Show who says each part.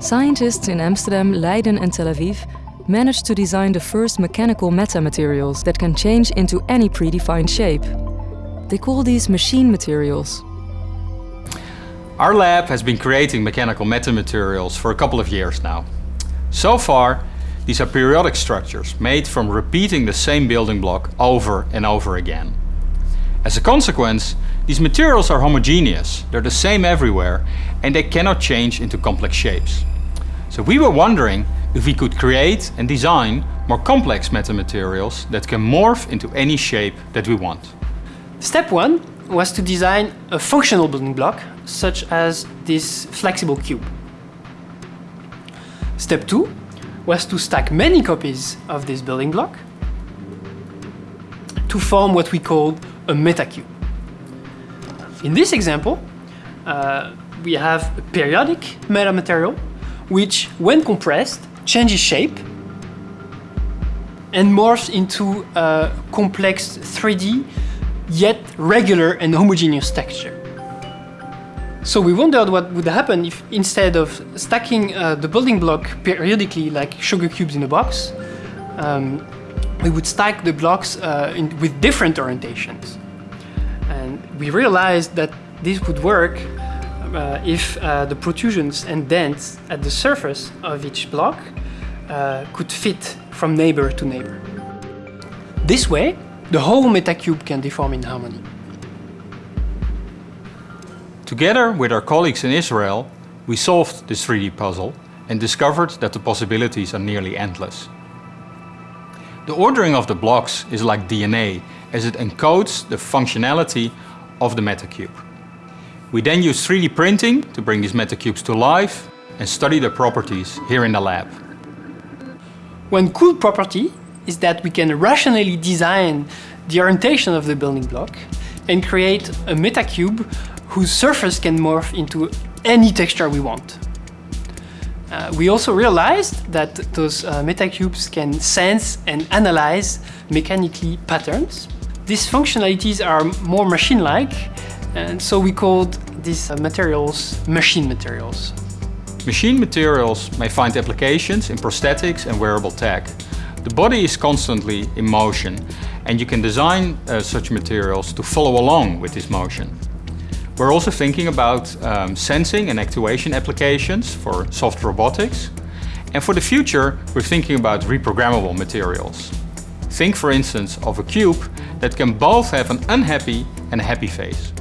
Speaker 1: Scientists in Amsterdam, Leiden and Tel Aviv managed to design the first mechanical metamaterials that can change into any predefined shape. They call these machine materials.
Speaker 2: Our lab has been creating mechanical metamaterials for a couple of years now. So far, these are periodic structures made from repeating the same building block over and over again. As a consequence, these materials are homogeneous, they're the same everywhere and they cannot change into complex shapes. So we were wondering if we could create and design more complex metamaterials that can morph into any shape that we want.
Speaker 3: Step one was to design a functional building block, such as this flexible cube. Step two was to stack many copies of this building block to form what we call a metacube. In this example, uh, we have a periodic metamaterial which, when compressed, changes shape and morphs into a complex 3D, yet regular and homogeneous texture. So we wondered what would happen if instead of stacking uh, the building block periodically like sugar cubes in a box, um, we would stack the blocks uh, in, with different orientations. And we realized that this would work uh, if uh, the protrusions and dents at the surface of each block uh, could fit from neighbor to neighbor. This way, the whole metacube can deform in harmony.
Speaker 2: Together with our colleagues in Israel, we solved this 3D puzzle and discovered that the possibilities are nearly endless. The ordering of the blocks is like DNA as it encodes the functionality of the metacube. We then use 3D printing to bring these metacubes to life and study their properties here in the lab.
Speaker 3: One cool property is that we can rationally design the orientation of the building block and create a metacube whose surface can morph into any texture we want. Uh, we also realized that those uh, metacubes can sense and analyze mechanically patterns. These functionalities are more machine-like and so we called these uh, materials machine materials.
Speaker 2: Machine materials may find applications in prosthetics and wearable tech. The body is constantly in motion and you can design uh, such materials to follow along with this motion. We're also thinking about um, sensing and actuation applications for soft robotics. And for the future, we're thinking about reprogrammable materials. Think for instance of a cube that can both have an unhappy and a happy face.